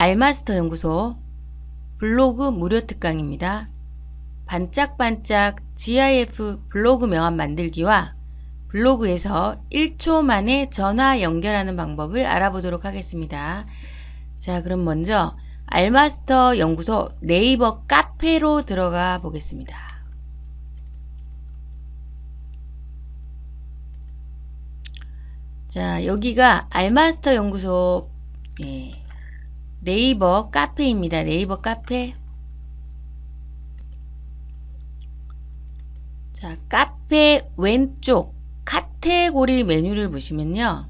알마스터 연구소 블로그 무료 특강입니다. 반짝반짝 GIF 블로그 명함 만들기와 블로그에서 1초 만에 전화 연결하는 방법을 알아보도록 하겠습니다. 자 그럼 먼저 알마스터 연구소 네이버 카페로 들어가 보겠습니다. 자 여기가 알마스터 연구소 예, 네이버 카페입니다. 네이버 카페 자 카페 왼쪽 카테고리 메뉴를 보시면요.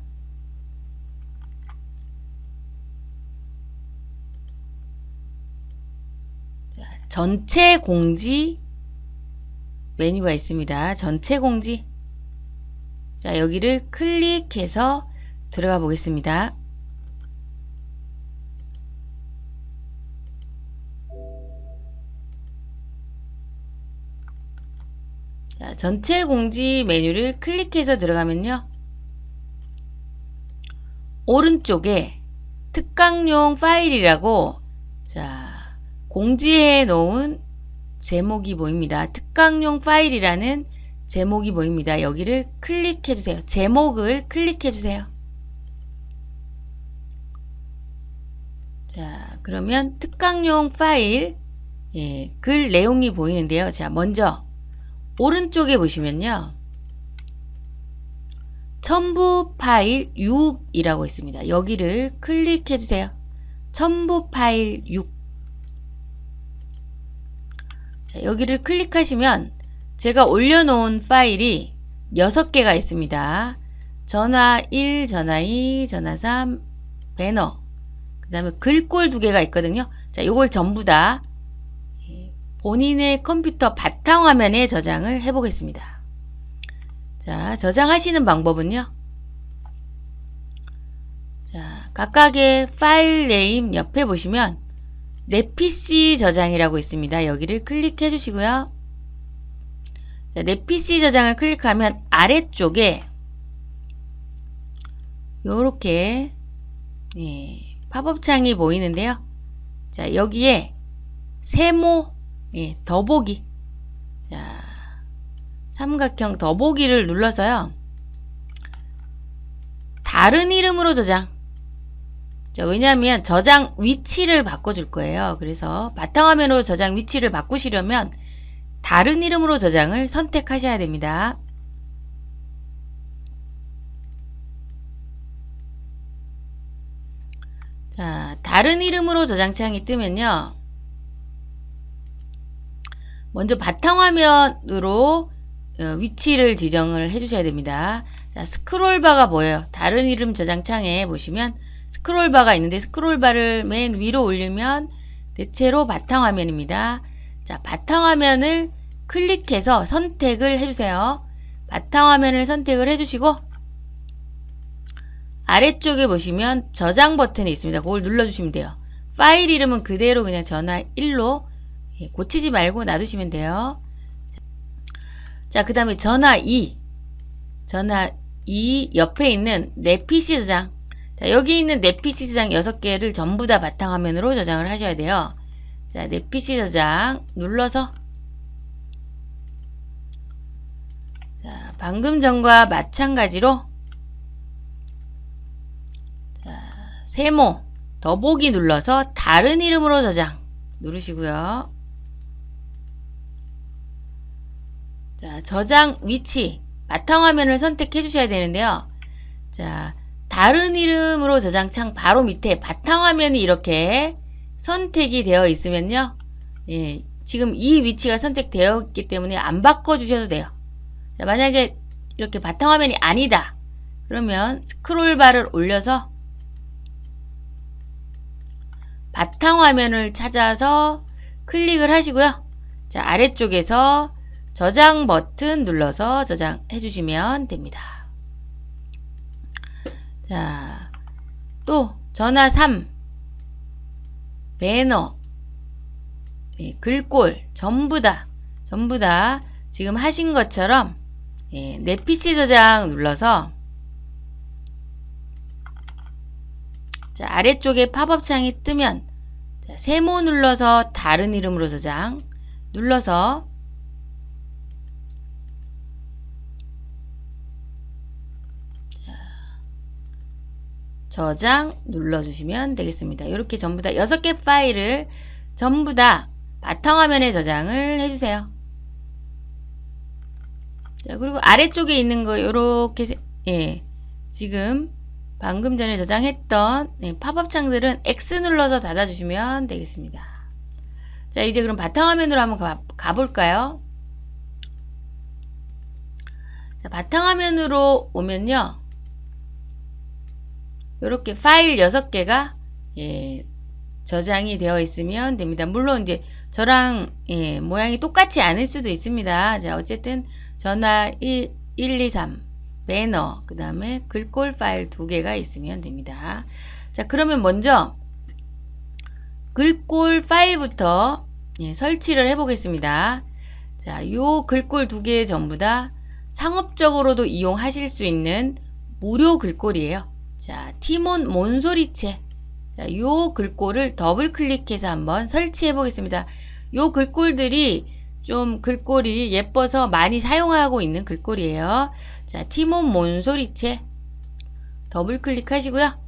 전체 공지 메뉴가 있습니다. 전체 공지 자 여기를 클릭해서 들어가 보겠습니다. 자, 전체 공지 메뉴를 클릭해서 들어가면요. 오른쪽에 특강용 파일이라고 자 공지해 놓은 제목이 보입니다. 특강용 파일이라는 제목이 보입니다. 여기를 클릭해 주세요. 제목을 클릭해 주세요. 자 그러면 특강용 파일 예, 글 내용이 보이는데요. 자 먼저 오른쪽에 보시면요. 첨부 파일 6이라고 있습니다. 여기를 클릭해 주세요. 첨부 파일 6 자, 여기를 클릭하시면 제가 올려놓은 파일이 6개가 있습니다. 전화 1, 전화 2, 전화 3, 배너 그 다음에 글꼴 두 개가 있거든요. 자, 요걸 전부 다 본인의 컴퓨터 바탕화면에 저장을 해 보겠습니다. 자, 저장하시는 방법은요. 자, 각각의 file name 옆에 보시면 내 PC 저장이라고 있습니다. 여기를 클릭해 주시고요. 자, 내 PC 저장을 클릭하면 아래쪽에 요렇게 네, 팝업 창이 보이는데요. 자, 여기에 세모 예, 더보기. 자 삼각형 더보기를 눌러서요. 다른 이름으로 저장. 자, 왜냐하면 저장 위치를 바꿔줄 거예요. 그래서 바탕화면으로 저장 위치를 바꾸시려면 다른 이름으로 저장을 선택하셔야 됩니다. 자 다른 이름으로 저장 창이 뜨면요 먼저 바탕화면으로 어, 위치를 지정을 해주셔야 됩니다. 자, 스크롤바가 보여요. 다른 이름 저장창에 보시면 스크롤바가 있는데 스크롤바를 맨 위로 올리면 대체로 바탕화면입니다. 자, 바탕화면을 클릭해서 선택을 해주세요. 바탕화면을 선택을 해주시고 아래쪽에 보시면 저장 버튼이 있습니다. 그걸 눌러주시면 돼요. 파일 이름은 그대로 그냥 전화 1로 예, 고치지 말고 놔두시면 돼요. 자, 그 다음에 전화 2. 전화 2 옆에 있는 내 PC 저장. 자, 여기 있는 내 PC 저장 6개를 전부 다 바탕화면으로 저장을 하셔야 돼요. 자, 내 PC 저장 눌러서 자, 방금 전과 마찬가지로 자, 세모 더보기 눌러서 다른 이름으로 저장 누르시고요. 자, 저장 위치 바탕 화면을 선택해 주셔야 되는데요. 자, 다른 이름으로 저장창 바로 밑에 바탕 화면이 이렇게 선택이 되어 있으면요. 예, 지금 이 위치가 선택되어 있기 때문에 안 바꿔 주셔도 돼요. 자, 만약에 이렇게 바탕 화면이 아니다. 그러면 스크롤바를 올려서 바탕화면을 찾아서 클릭을 하시고요. 자, 아래쪽에서 저장 버튼 눌러서 저장해 주시면 됩니다. 자, 또 전화 3 배너. 예, 글꼴. 전부 다 전부 다 지금 하신 것처럼 예, 내 PC 저장 눌러서 자, 아래쪽에 팝업 창이 뜨면 자, 세모 눌러서 다른 이름으로 저장 눌러서 저장 눌러주시면 되겠습니다. 이렇게 전부 다 6개 파일을 전부 다 바탕화면에 저장을 해주세요. 자, 그리고 아래쪽에 있는 거 이렇게 예, 지금 방금 전에 저장했던 예, 팝업 창들은 X 눌러서 닫아 주시면 되겠습니다. 자, 이제 그럼 바탕화면으로 한번 가, 가볼까요? 자, 바탕화면으로 오면요. 이렇게 파일 6개가 예, 저장이 되어 있으면 됩니다. 물론 이제 저랑 예, 모양이 똑같지 않을 수도 있습니다. 자, 어쨌든 전화 1, 1 2, 3 배너 그 다음에 글꼴 파일 두 개가 있으면 됩니다. 자, 그러면 먼저 글꼴 파일부터 예, 설치를 해 보겠습니다. 자, 요 글꼴 두 개 전부 다 상업적으로도 이용하실 수 있는 무료 글꼴이에요. 자, 티몬 몬소리체. 자, 요 글꼴을 더블 클릭해서 한번 설치해 보겠습니다. 요 글꼴들이 좀 글꼴이 예뻐서 많이 사용하고 있는 글꼴이에요. 자, 티몬 몬소리체. 더블 클릭하시고요.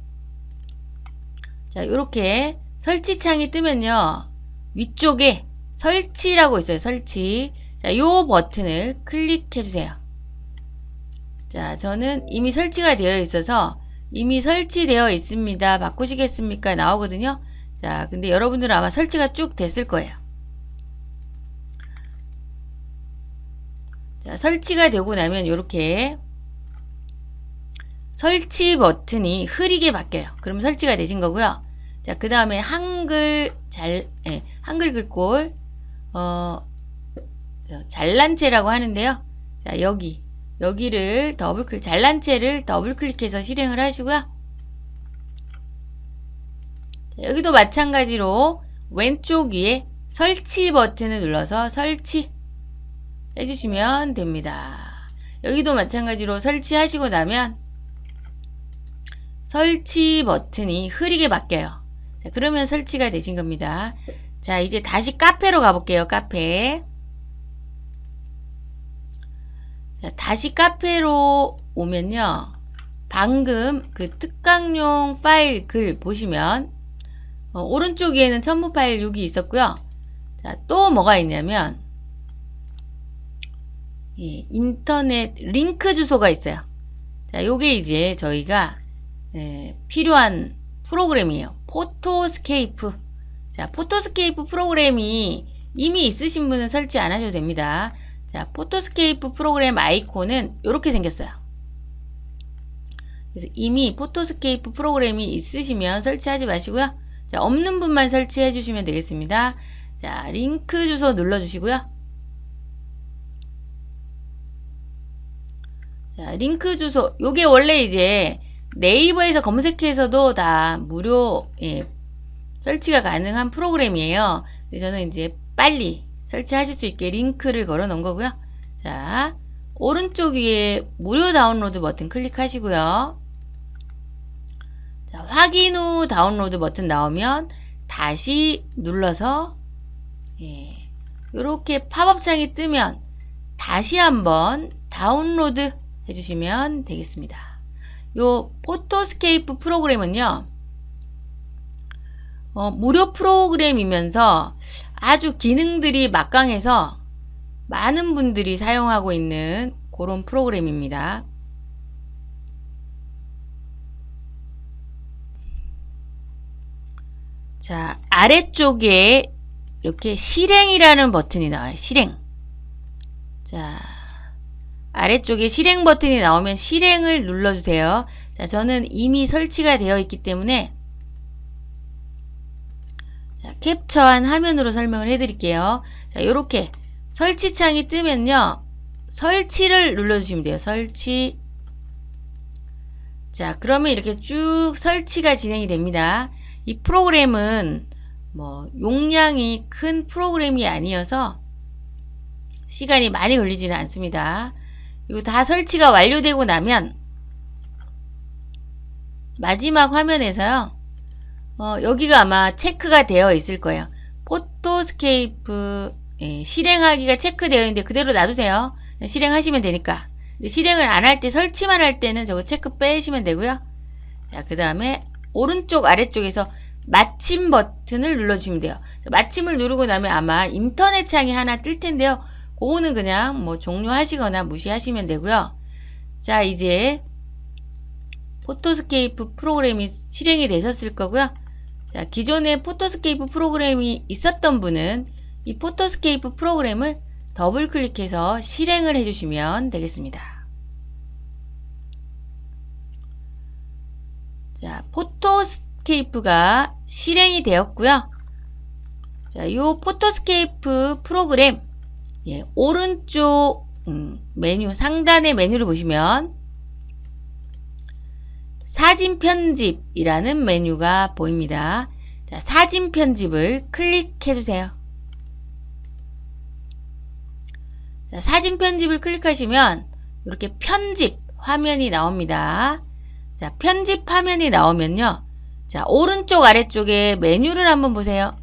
자, 요렇게 설치 창이 뜨면요. 위쪽에 설치라고 있어요. 설치. 자, 요 버튼을 클릭해 주세요. 자, 저는 이미 설치가 되어 있어서 이미 설치되어 있습니다. 바꾸시겠습니까? 나오거든요. 자, 근데 여러분들은 아마 설치가 쭉 됐을 거예요. 자, 설치가 되고 나면 이렇게 설치 버튼이 흐리게 바뀌어요. 그러면 설치가 되신 거고요. 자, 그 다음에 한글 잘, 예, 한글 글꼴, 어, 잘난체라고 하는데요. 자, 여기 여기를 더블 클릭, 잘난체를 더블 클릭해서 실행을 하시고요. 여기도 마찬가지로 왼쪽 위에 설치 버튼을 눌러서 설치 해주시면 됩니다. 여기도 마찬가지로 설치하시고 나면 설치 버튼이 흐리게 바뀌어요. 자, 그러면 설치가 되신 겁니다. 자, 이제 다시 카페로 가볼게요. 카페. 자, 다시 카페로 오면요. 방금 그 특강용 파일 글 보시면 어, 오른쪽 위에는 첨부 파일 6이 있었고요. 자, 또 뭐가 있냐면 예, 인터넷 링크 주소가 있어요. 자, 요게 이제 저희가 예, 필요한 프로그램이에요. PhotoScape. 자, PhotoScape 프로그램이 이미 있으신 분은 설치 안 하셔도 됩니다. 자, PhotoScape 프로그램 아이콘은 이렇게 생겼어요. 그래서 이미 PhotoScape 프로그램이 있으시면 설치하지 마시고요. 자, 없는 분만 설치해 주시면 되겠습니다. 자, 링크 주소 눌러 주시고요. 자, 링크 주소. 요게 원래 이제 네이버에서 검색해서도 다 무료 예, 설치가 가능한 프로그램이에요. 저는 이제 빨리 설치하실 수 있게 링크를 걸어 놓은 거고요. 자, 오른쪽 위에 무료 다운로드 버튼 클릭하시고요. 자, 확인 후 다운로드 버튼 나오면 다시 눌러서 예, 이렇게 팝업 창이 뜨면 다시 한번 다운로드 해주시면 되겠습니다. 요 PhotoScape 프로그램은요. 어, 무료 프로그램이면서 아주 기능들이 막강해서 많은 분들이 사용하고 있는 그런 프로그램입니다. 자, 아래쪽에 이렇게 실행이라는 버튼이 나와요. 실행. 자, 아래쪽에 실행 버튼이 나오면 실행을 눌러주세요. 자, 저는 이미 설치가 되어 있기 때문에 자, 캡처한 화면으로 설명을 해드릴게요. 자, 이렇게 설치창이 뜨면요. 설치를 눌러주시면 돼요. 설치. 자, 그러면 이렇게 쭉 설치가 진행이 됩니다. 이 프로그램은 뭐 용량이 큰 프로그램이 아니어서 시간이 많이 걸리지는 않습니다. 이거 다 설치가 완료되고 나면 마지막 화면에서요. 어, 여기가 아마 체크가 되어 있을 거예요. PhotoScape 예, 실행하기가 체크되어 있는데 그대로 놔두세요. 실행하시면 되니까. 실행을 안 할 때 설치만 할 때는 저거 체크 빼시면 되고요. 자, 그 다음에 오른쪽 아래쪽에서 마침 버튼을 눌러주시면 돼요. 마침을 누르고 나면 아마 인터넷 창이 하나 뜰 텐데요. 그거는 그냥 뭐 종료하시거나 무시하시면 되고요. 자, 이제 PhotoScape 프로그램이 실행이 되셨을 거고요. 자, 기존에 PhotoScape 프로그램이 있었던 분은 이 PhotoScape 프로그램을 더블 클릭해서 실행을 해주시면 되겠습니다. 자, PhotoScape가 실행이 되었고요. 자, 이 PhotoScape 프로그램 예, 오른쪽 음, 메뉴 상단의 메뉴를 보시면 사진 편집이라는 메뉴가 보입니다. 자, 사진 편집을 클릭해 주세요. 자, 사진 편집을 클릭하시면 이렇게 편집 화면이 나옵니다. 자, 편집 화면이 나오면요. 자, 오른쪽 아래쪽에 메뉴를 한번 보세요.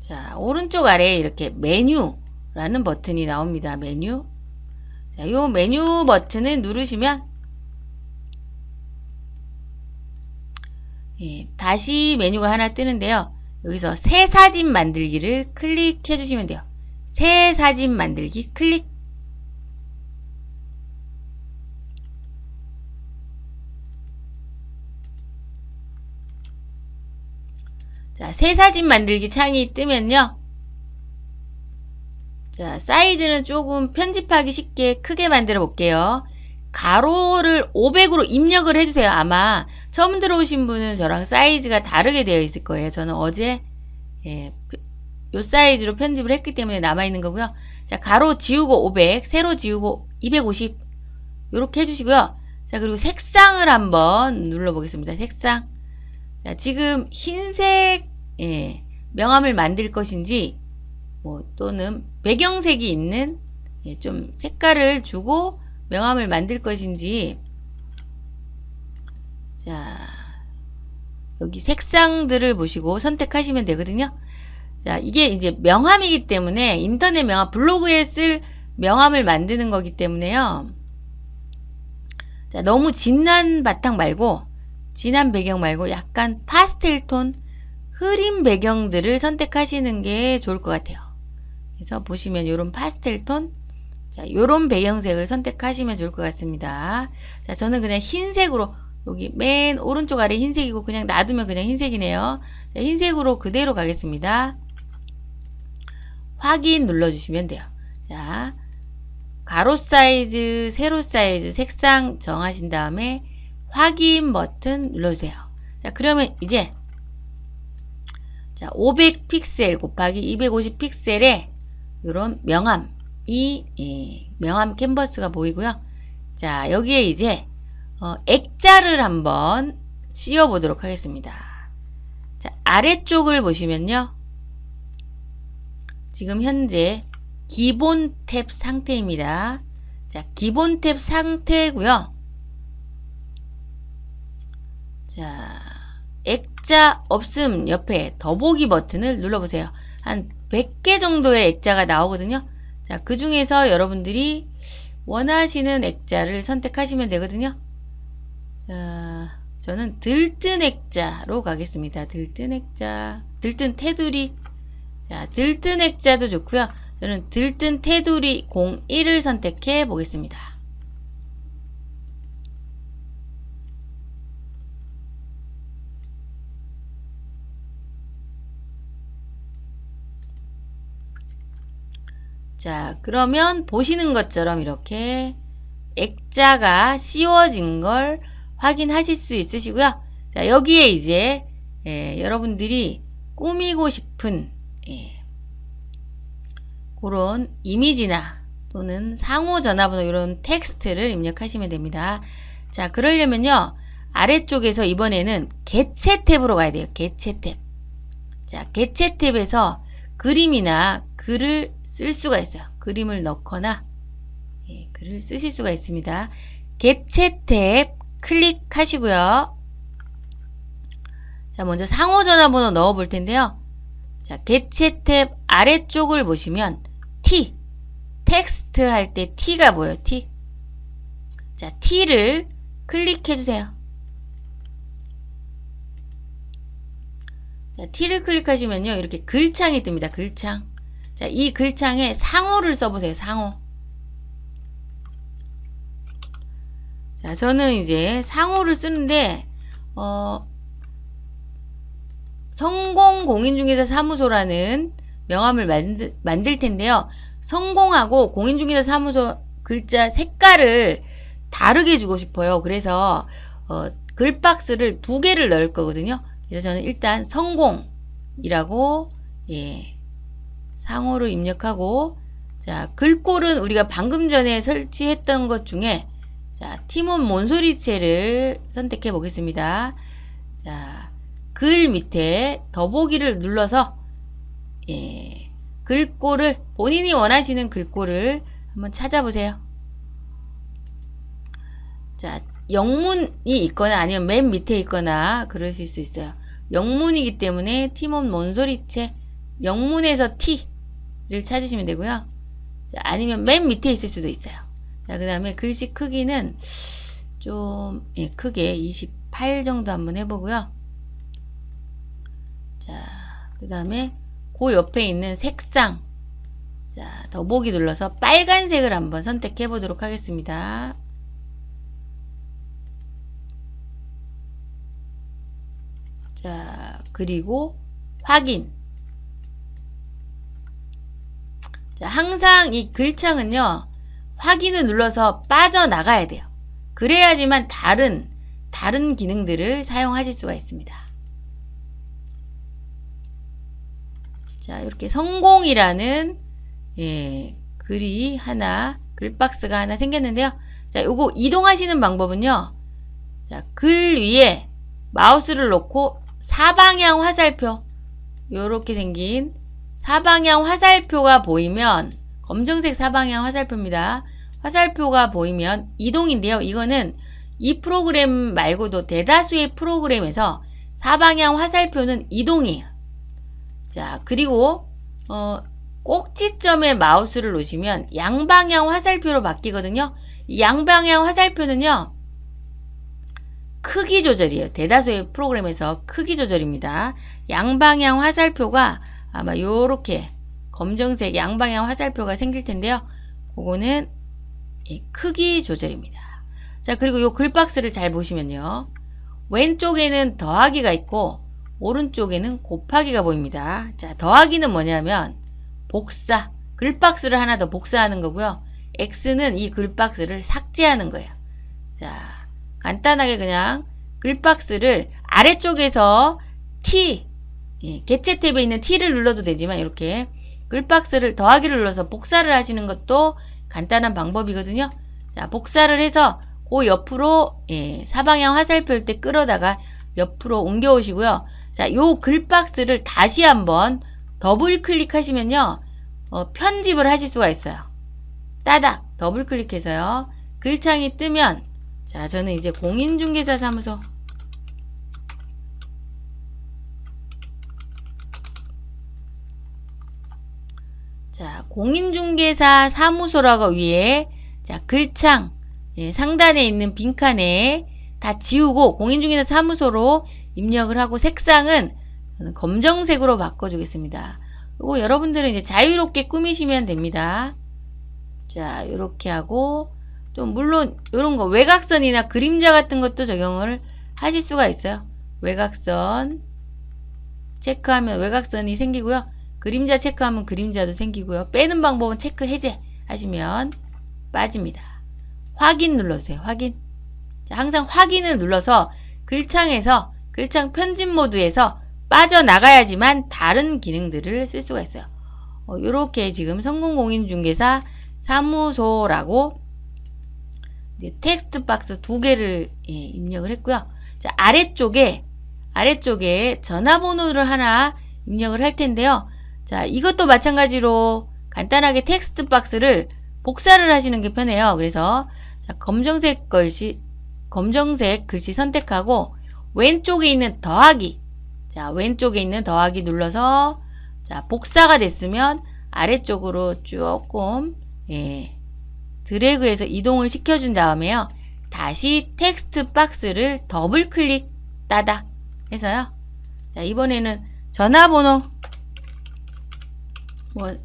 자, 오른쪽 아래에 이렇게 메뉴 라는 버튼이 나옵니다. 메뉴. 자, 요 메뉴 버튼을 누르시면 예, 다시 메뉴가 하나 뜨는데요. 여기서 새 사진 만들기를 클릭해 주시면 돼요. 새 사진 만들기 클릭 자, 새 사진 만들기 창이 뜨면요. 자, 사이즈는 조금 편집하기 쉽게 크게 만들어 볼게요. 가로를 500으로 입력을 해주세요. 아마 처음 들어오신 분은 저랑 사이즈가 다르게 되어 있을 거예요. 저는 어제 예, 요 사이즈로 편집을 했기 때문에 남아있는 거고요. 자, 가로 지우고 500, 세로 지우고 250 이렇게 해주시고요. 자, 그리고 색상을 한번 눌러보겠습니다. 색상. 자, 지금 흰색 예, 명암을 만들 것인지 뭐 또는 배경색이 있는 예, 좀 색깔을 주고 명암을 만들 것인지 자 여기 색상들을 보시고 선택하시면 되거든요. 자 이게 이제 명함이기 때문에 인터넷 명함 블로그에 쓸 명함을 만드는 거기 때문에요. 자 너무 진한 바탕 말고 진한 배경 말고 약간 파스텔 톤 흐린 배경들을 선택하시는 게 좋을 것 같아요. 그래서 보시면 이런 파스텔 톤 자, 요런 배경색을 선택하시면 좋을 것 같습니다. 자, 저는 그냥 흰색으로 여기 맨 오른쪽 아래 흰색이고 그냥 놔두면 그냥 흰색이네요. 자, 흰색으로 그대로 가겠습니다. 확인 눌러주시면 돼요. 자, 가로 사이즈, 세로 사이즈, 색상 정하신 다음에 확인 버튼 눌러주세요. 자, 그러면 이제 자, 500 픽셀 곱하기 250 픽셀에 이런 명암, 이 예, 명암 캔버스가 보이고요. 자, 여기에 이제 어, 액자를 한번 씌워 보도록 하겠습니다. 자, 아래쪽을 보시면요. 지금 현재 기본 탭 상태입니다. 자, 기본 탭 상태고요. 자, 액자 없음 옆에 더보기 버튼을 눌러보세요. 한 100개 정도의 액자가 나오거든요. 자, 그 중에서 여러분들이 원하시는 액자를 선택하시면 되거든요. 자, 저는 들뜬 액자로 가겠습니다. 들뜬 액자, 들뜬 테두리. 자, 들뜬 액자도 좋고요. 저는 들뜬 테두리 01을 선택해 보겠습니다. 자, 그러면 보시는 것처럼 이렇게 액자가 씌워진 걸 확인하실 수 있으시고요. 자, 여기에 이제 예, 여러분들이 꾸미고 싶은 예, 그런 이미지나 또는 상호 전화번호 이런 텍스트를 입력하시면 됩니다. 자, 그러려면요. 아래쪽에서 이번에는 개체 탭으로 가야 돼요. 개체 탭. 자, 개체 탭에서 그림이나 글을 쓸 수가 있어요. 그림을 넣거나 예, 글을 쓰실 수가 있습니다. 개체 탭 클릭하시고요. 자, 먼저 상호 전화번호 넣어 볼 텐데요. 자, 개체 탭 아래쪽을 보시면 T 텍스트 할 때 T가 보여요. T. 자, T를 클릭해 주세요. 자, T를 클릭하시면요. 이렇게 글창이 뜹니다. 글창. 자, 이 글창에 상호를 써보세요. 상호. 자, 저는 이제 상호를 쓰는데, 어, 성공 공인중개사 사무소라는 명함을 만들, 만들 텐데요. 성공하고 공인중개사 사무소 글자 색깔을 다르게 주고 싶어요. 그래서 어, 글박스를 두 개를 넣을 거거든요. 그래서 저는 일단 성공이라고 예, 상호를 입력하고 자 글꼴은 우리가 방금 전에 설치했던 것 중에 자 티몬 몬소리체를 선택해 보겠습니다. 자 글 밑에 더보기를 눌러서 예, 글꼴을 본인이 원하시는 글꼴을 한번 찾아보세요. 자, 영문이 있거나 아니면 맨 밑에 있거나 그러실 수 있어요. 영문이기 때문에 티몬 몬소리체 영문에서 T 를 찾으시면 되고요. 자, 아니면 맨 밑에 있을 수도 있어요. 자, 그 다음에 글씨 크기는 좀 예, 크게 28 정도 한번 해보고요. 자, 그 다음에 그 옆에 있는 색상 자, 더보기 눌러서 빨간색을 한번 선택해 보도록 하겠습니다. 자, 그리고 확인. 자, 항상 이 글창은요, 확인을 눌러서 빠져나가야 돼요. 그래야지만 다른, 다른 기능들을 사용하실 수가 있습니다. 자, 이렇게 성공이라는, 예, 글이 하나, 글박스가 하나 생겼는데요. 자, 요거 이동하시는 방법은요. 자, 글 위에 마우스를 놓고 사방향 화살표 요렇게 생긴 사방향 화살표가 보이면 검정색 사방향 화살표입니다. 화살표가 보이면 이동인데요. 이거는 이 프로그램 말고도 대다수의 프로그램에서 사방향 화살표는 이동이에요. 자 그리고 어, 꼭지점에 마우스를 놓으시면 양방향 화살표로 바뀌거든요. 양방향 화살표는요. 크기 조절이에요. 대다수의 프로그램에서 크기 조절입니다. 양방향 화살표가 아마 요렇게 검정색 양방향 화살표가 생길 텐데요. 그거는 크기 조절입니다. 자 그리고 요 글박스를 잘 보시면요. 왼쪽에는 더하기가 있고 오른쪽에는 곱하기가 보입니다. 자 더하기는 뭐냐면 복사 글박스를 하나 더 복사하는 거고요. X는 이 글박스를 삭제하는 거예요. 자 간단하게 그냥 글박스를 아래쪽에서 T 예, 개체 탭에 있는 T를 눌러도 되지만 이렇게 글박스를 더하기를 눌러서 복사를 하시는 것도 간단한 방법이거든요. 자 복사를 해서 그 옆으로 예, 사방향 화살표일 때 끌어다가 옆으로 옮겨 오시고요. 자, 요 글박스를 다시 한번 더블 클릭하시면요. 어, 편집을 하실 수가 있어요. 따닥 더블 클릭해서요. 글창이 뜨면 자, 저는 이제 공인중개사 사무소 자, 공인중개사 사무소라고 위에 자, 글창 예, 상단에 있는 빈칸에 다 지우고 공인중개사 사무소로 입력을 하고 색상은 검정색으로 바꿔주겠습니다. 그리고 여러분들은 이제 자유롭게 꾸미시면 됩니다. 자, 이렇게 하고 좀 물론 이런 거 외곽선이나 그림자 같은 것도 적용을 하실 수가 있어요. 외곽선 체크하면 외곽선이 생기고요. 그림자 체크하면 그림자도 생기고요. 빼는 방법은 체크 해제 하시면 빠집니다. 확인 눌러주세요. 확인. 자, 항상 확인을 눌러서 글창에서 글창 편집 모드에서 빠져나가야지만 다른 기능들을 쓸 수가 있어요. 어, 이렇게 지금 성공공인중개사 사무소라고 텍스트 박스 두 개를 예, 입력을 했고요. 자, 아래쪽에 아래쪽에 전화번호를 하나 입력을 할 텐데요. 자, 이것도 마찬가지로 간단하게 텍스트 박스를 복사를 하시는 게 편해요. 그래서 자, 검정색 글씨, 검정색 글씨 선택하고 왼쪽에 있는 더하기. 자, 왼쪽에 있는 더하기 눌러서 자, 복사가 됐으면 아래쪽으로 조금 예, 드래그해서 이동을 시켜준 다음에요. 다시 텍스트 박스를 더블 클릭 따닥 해서요. 자, 이번에는 전화번호 뭐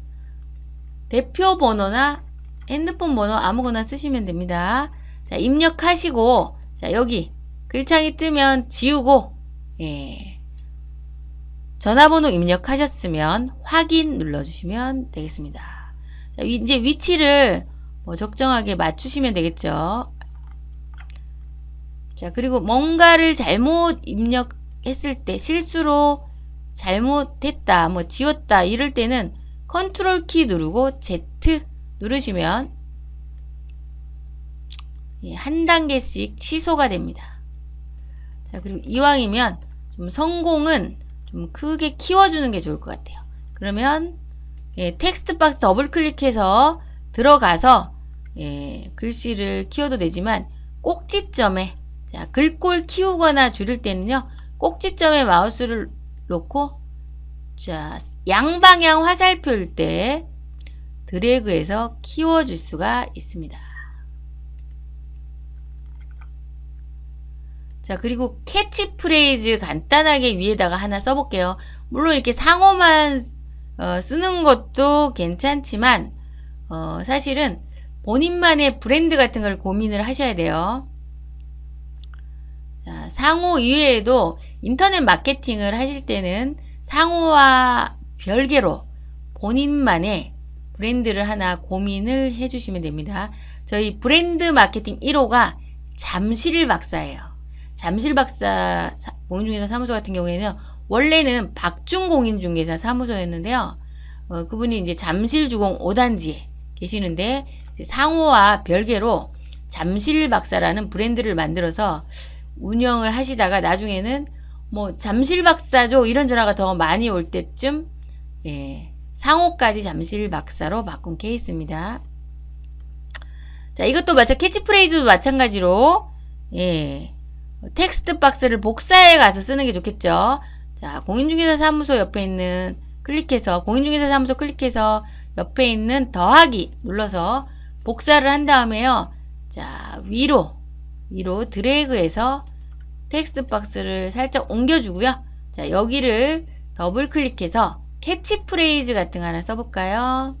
대표 번호나 핸드폰 번호 아무거나 쓰시면 됩니다. 자, 입력하시고 자, 여기 글창이 뜨면 지우고 예. 전화번호 입력하셨으면 확인 눌러주시면 되겠습니다. 자, 이제 위치를 뭐 적정하게 맞추시면 되겠죠. 자, 그리고 뭔가를 잘못 입력했을 때 실수로 잘못했다, 뭐 지웠다 이럴 때는 컨트롤 키 누르고 Z 누르시면 예, 한 단계씩 취소가 됩니다. 자, 그리고 이왕이면 좀 상호는 좀 크게 키워주는 게 좋을 것 같아요. 그러면 예, 텍스트 박스 더블 클릭해서 들어가서 예, 글씨를 키워도 되지만 꼭지점에 자, 글꼴 키우거나 줄일 때는요. 꼭지점에 마우스를 놓고 자, 양방향 화살표일 때 드래그해서 키워줄 수가 있습니다. 자, 그리고 캐치프레이즈 간단하게 위에다가 하나 써볼게요. 물론 이렇게 상호만 어, 쓰는 것도 괜찮지만 어, 사실은 본인만의 브랜드 같은 걸 고민을 하셔야 돼요. 자, 상호 이외에도 인터넷 마케팅을 하실 때는 상호와 별개로 본인만의 브랜드를 하나 고민을 해주시면 됩니다. 저희 브랜드 마케팅 1호가 잠실 박사예요. 잠실 박사 공인중개사 사무소 같은 경우에는 원래는 박중 공인중개사 사무소였는데요. 어, 그분이 이제 잠실 주공 5단지에 계시는데 상호와 별개로 잠실 박사라는 브랜드를 만들어서 운영을 하시다가 나중에는 뭐 잠실 박사죠 이런 전화가 더 많이 올 때쯤 예, 상호까지 잠실 박사로 바꾼 케이스입니다. 자 이것도 마찬 캐치프레이즈도 마찬가지로 예, 텍스트 박스를 복사해 가서 쓰는 게 좋겠죠. 자, 공인중개사 사무소 옆에 있는 클릭해서 공인중개사 사무소 클릭해서 옆에 있는 더하기 눌러서 복사를 한 다음에요. 자, 위로 위로 드래그해서 텍스트 박스를 살짝 옮겨주고요. 자, 여기를 더블 클릭해서 캐치프레이즈 같은 거 하나 써볼까요?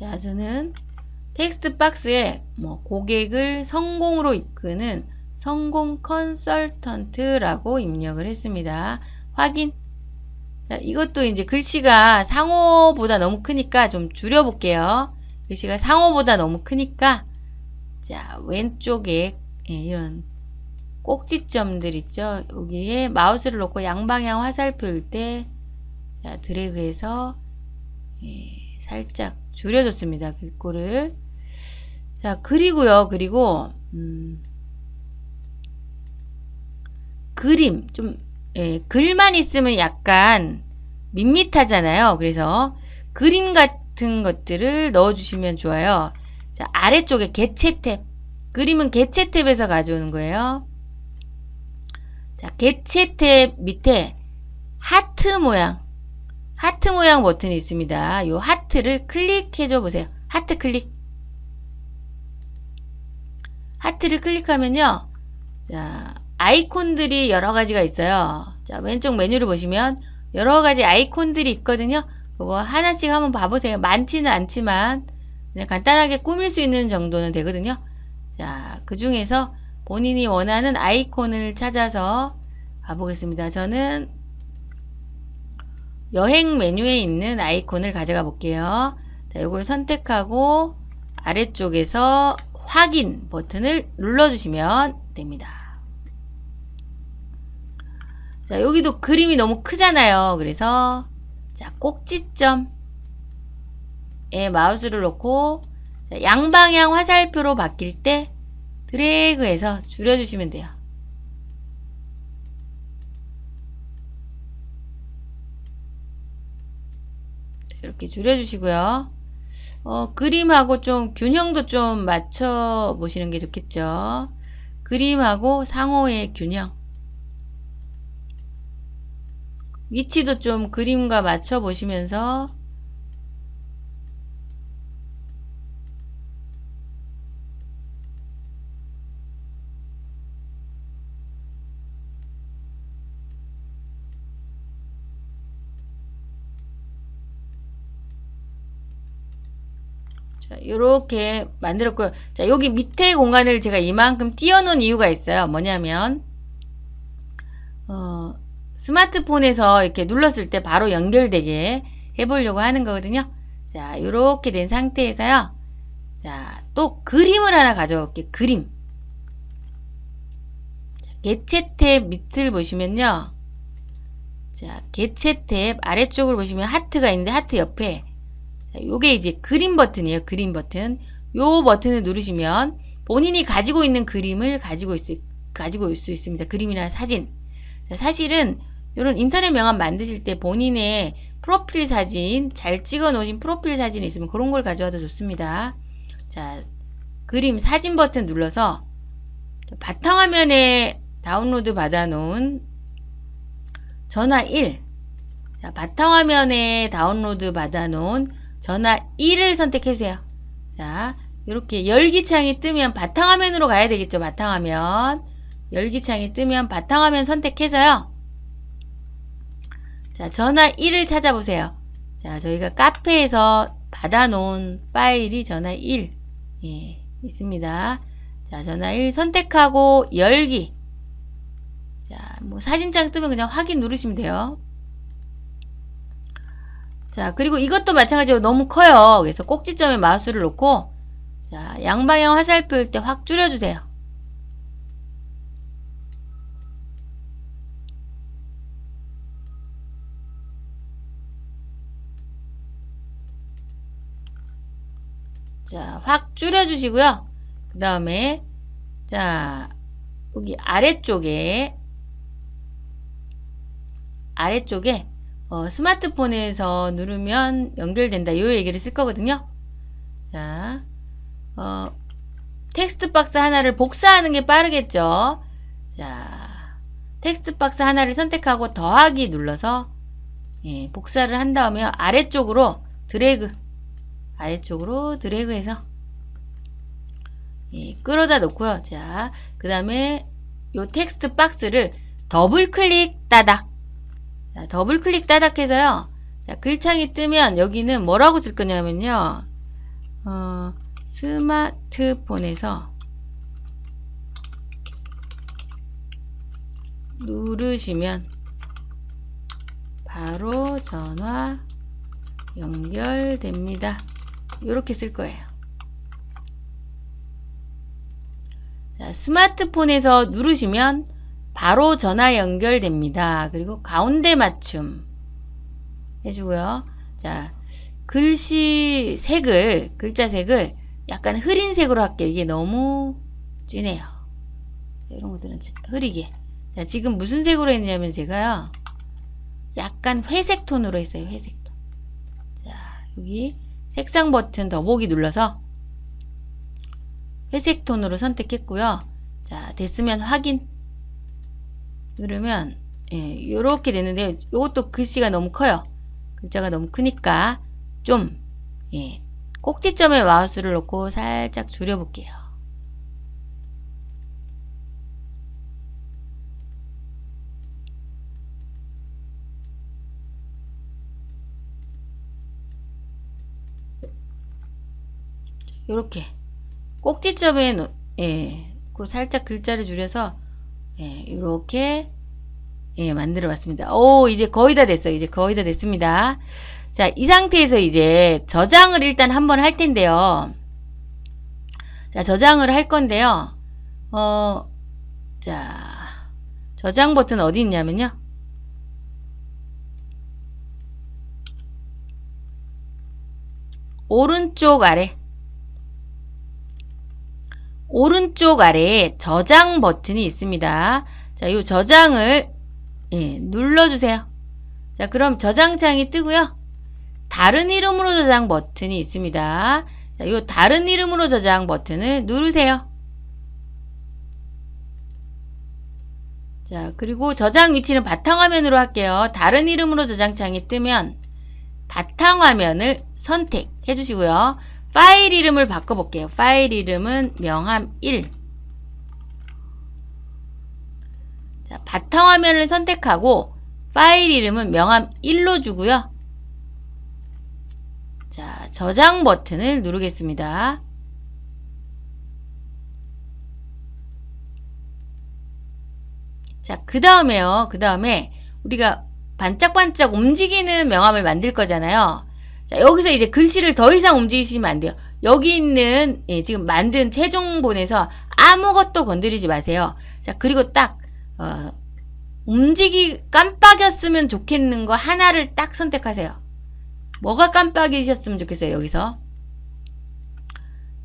자, 저는 텍스트 박스에 뭐 고객을 성공으로 이끄는 성공 컨설턴트라고 입력을 했습니다. 확인. 자, 이것도 이제 글씨가 상호보다 너무 크니까 좀 줄여볼게요. 글씨가 상호보다 너무 크니까 자, 왼쪽에 예, 이런 꼭지점들 있죠. 여기에 마우스를 놓고 양방향 화살표일 때 자, 드래그해서 예, 살짝 줄여줬습니다. 글꼴을. 자, 그리고요. 그리고 음, 그림 좀 예, 글만 있으면 약간 밋밋하잖아요. 그래서 그림 같은 것들을 넣어주시면 좋아요. 자, 아래쪽에 개체 탭. 그림은 개체 탭에서 가져오는 거예요. 자, 개체 탭 밑에 하트 모양 하트 모양 버튼이 있습니다. 이 하트를 클릭해줘 보세요. 하트 클릭. 하트를 클릭하면요. 자, 아이콘들이 여러 가지가 있어요. 자, 왼쪽 메뉴를 보시면 여러 가지 아이콘들이 있거든요. 그거 하나씩 한번 봐보세요. 많지는 않지만 그냥 간단하게 꾸밀 수 있는 정도는 되거든요. 자, 그 중에서 본인이 원하는 아이콘을 찾아서 가보겠습니다. 저는 여행 메뉴에 있는 아이콘을 가져가 볼게요. 자, 이걸 선택하고 아래쪽에서 확인 버튼을 눌러주시면 됩니다. 자, 여기도 그림이 너무 크잖아요. 그래서 자, 꼭지점 마우스를 놓고 자, 양방향 화살표로 바뀔 때 드래그해서 줄여주시면 돼요. 이렇게 줄여주시고요. 어, 그림하고 좀 균형도 좀 맞춰 보시는 게 좋겠죠. 그림하고 상호의 균형. 위치도 좀 그림과 맞춰 보시면서 자, 이렇게 만들었고요. 자, 여기 밑에 공간을 제가 이만큼 띄워놓은 이유가 있어요. 뭐냐면 어, 스마트폰에서 이렇게 눌렀을 때 바로 연결되게 해보려고 하는 거거든요. 자, 이렇게 된 상태에서요. 자, 또 그림을 하나 가져올게요. 그림. 자, 개체 탭 밑을 보시면요. 자, 개체 탭 아래쪽을 보시면 하트가 있는데 하트 옆에 자, 요게 이제 그림 버튼이에요. 그림 버튼. 요 버튼을 누르시면 본인이 가지고 있는 그림을 가지고 있, 가지고 올 수 있습니다. 그림이나 사진. 자, 사실은 이런 인터넷 명함 만드실 때 본인의 프로필 사진, 잘 찍어 놓으신 프로필 사진이 있으면 그런 걸 가져와도 좋습니다. 자, 그림 사진 버튼 눌러서 바탕화면에 다운로드 받아 놓은 전화 1. 자, 바탕화면에 다운로드 받아 놓은 전화 1을 선택해 주세요. 자, 이렇게 열기창이 뜨면 바탕화면으로 가야 되겠죠. 바탕화면. 열기창이 뜨면 바탕화면 선택해서요. 자, 전화 1을 찾아보세요. 자, 저희가 카페에서 받아놓은 파일이 전화 1 예, 있습니다. 자, 전화 1 선택하고 열기. 자, 뭐 사진장 뜨면 그냥 확인 누르시면 돼요. 자, 그리고 이것도 마찬가지로 너무 커요. 그래서 꼭지점에 마우스를 놓고 자, 양방향 화살표일 때 확 줄여주세요. 자, 확 줄여주시고요. 그 다음에 자, 여기 아래쪽에 아래쪽에 어, 스마트폰에서 누르면 연결된다. 요 얘기를 쓸 거거든요. 자, 어, 텍스트 박스 하나를 복사하는 게 빠르겠죠. 자, 텍스트 박스 하나를 선택하고 더하기 눌러서 예, 복사를 한 다음에 아래쪽으로 드래그 아래쪽으로 드래그해서 예, 끌어다 놓고요. 자, 그 다음에 요 텍스트 박스를 더블 클릭 따닥 자, 더블 클릭 따닥 해서요. 자, 글창이 뜨면 여기는 뭐라고 쓸 거냐면요. 어, 스마트폰에서 누르시면 바로 전화 연결됩니다. 이렇게 쓸 거예요. 자, 스마트폰에서 누르시면 바로 전화 연결됩니다. 그리고 가운데 맞춤 해주고요. 자, 글씨 색을, 글자 색을 약간 흐린 색으로 할게요. 이게 너무 진해요. 이런 것들은 흐리게. 자, 지금 무슨 색으로 했냐면 제가요. 약간 회색 톤으로 했어요. 회색 톤. 자, 여기 색상 버튼 더보기 눌러서 회색 톤으로 선택했고요. 자, 됐으면 확인. 누르면 예, 이렇게 되는데 이것도 글씨가 너무 커요. 글자가 너무 크니까 좀 예, 꼭지점에 마우스를 놓고 살짝 줄여볼게요. 이렇게 꼭지점에 예, 그 살짝 글자를 줄여서 예, 이렇게 예, 만들어 봤습니다. 오, 이제 거의 다 됐어요. 이제 거의 다 됐습니다. 자, 이 상태에서 이제 저장을 일단 한번 할 텐데요. 자, 저장을 할 건데요. 어, 자, 저장 버튼 어디 있냐면요. 오른쪽 아래 오른쪽 아래에 저장 버튼이 있습니다. 자, 이 저장을 예, 눌러주세요. 자, 그럼 저장창이 뜨고요. 다른 이름으로 저장 버튼이 있습니다. 자, 이 다른 이름으로 저장 버튼을 누르세요. 자, 그리고 저장 위치는 바탕화면으로 할게요. 다른 이름으로 저장창이 뜨면 바탕화면을 선택해 주시고요. 파일 이름을 바꿔볼게요. 파일 이름은 명함 1 자, 바탕화면을 선택하고 파일 이름은 명함 1로 주고요. 자, 저장 버튼을 누르겠습니다. 자, 그 다음에요. 그 다음에 우리가 반짝반짝 움직이는 명함을 만들 거잖아요. 자, 여기서 이제 글씨를 더 이상 움직이시면 안 돼요. 여기 있는 예, 지금 만든 최종본에서 아무것도 건드리지 마세요. 자, 그리고 딱 어, 움직이 깜빡였으면 좋겠는 거 하나를 딱 선택하세요. 뭐가 깜빡이셨으면 좋겠어요, 여기서.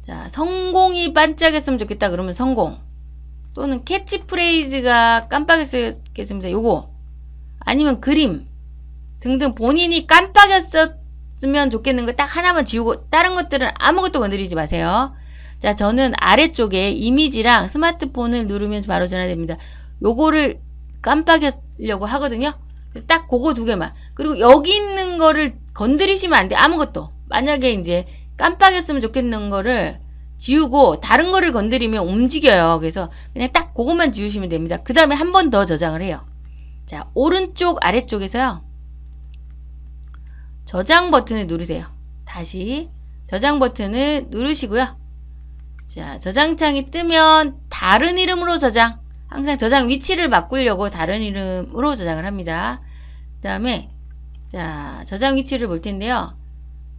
자, 성공이 반짝였으면 좋겠다 그러면 성공. 또는 캐치프레이즈가 깜빡했겠습니다. 요거. 아니면 그림 등등 본인이 깜빡였었 으면 좋겠는 거 딱 하나만 지우고 다른 것들은 아무것도 건드리지 마세요. 자, 저는 아래쪽에 이미지랑 스마트폰을 누르면 바로 전화됩니다. 요거를 깜빡이려고 하거든요. 딱 그거 두 개만. 그리고 여기 있는 거를 건드리시면 안 돼. 아무것도. 만약에 이제 깜빡이었으면 좋겠는 거를 지우고 다른 거를 건드리면 움직여요. 그래서 그냥 딱 그것만 지우시면 됩니다. 그 다음에 한 번 더 저장을 해요. 자, 오른쪽 아래쪽에서요. 저장 버튼을 누르세요. 다시 저장 버튼을 누르시고요. 자, 저장창이 뜨면 다른 이름으로 저장. 항상 저장 위치를 바꾸려고 다른 이름으로 저장을 합니다. 그 다음에 자, 저장 위치를 볼 텐데요.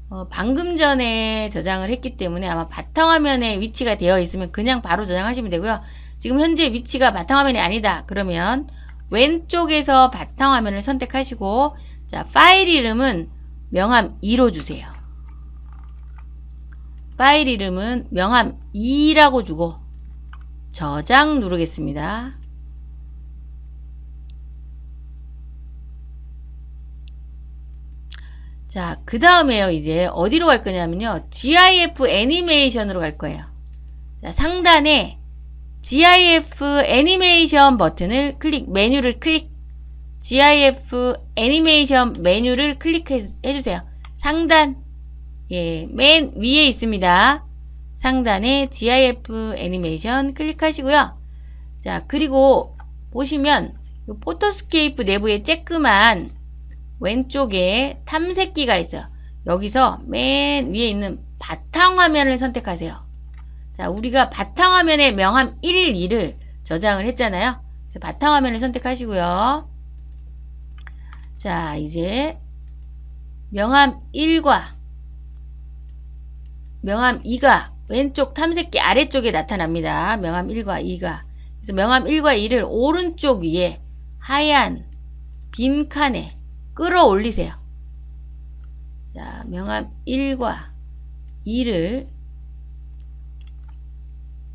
어, 방금 전에 저장을 했기 때문에 아마 바탕화면에 위치가 되어 있으면 그냥 바로 저장하시면 되고요. 지금 현재 위치가 바탕화면이 아니다. 그러면 왼쪽에서 바탕화면을 선택하시고 자 파일 이름은 명함 2로 주세요. 파일 이름은 명함 2라고 주고 저장 누르겠습니다. 자, 그 다음에요, 이제 어디로 갈 거냐면요. GIF 애니메이션으로 갈 거예요. 자, 상단에 GIF 애니메이션 버튼을 클릭, 메뉴를 클릭, GIF 애니메이션 메뉴를 클릭해 주세요. 상단, 예, 맨 위에 있습니다. 상단에 GIF 애니메이션 클릭하시고요. 자, 그리고 보시면 포토스케이프 내부에 쬐끄만 왼쪽에 탐색기가 있어요. 여기서 맨 위에 있는 바탕화면을 선택하세요. 자, 우리가 바탕화면에 명함 1, 2를 저장을 했잖아요. 그래서 바탕화면을 선택하시고요. 자, 이제 명함 1과 명함 2가 왼쪽 탐색기 아래쪽에 나타납니다. 명함 1과 2가. 그래서 명함 1과 2를 오른쪽 위에 하얀 빈 칸에 끌어올리세요. 자, 명함 1과 2를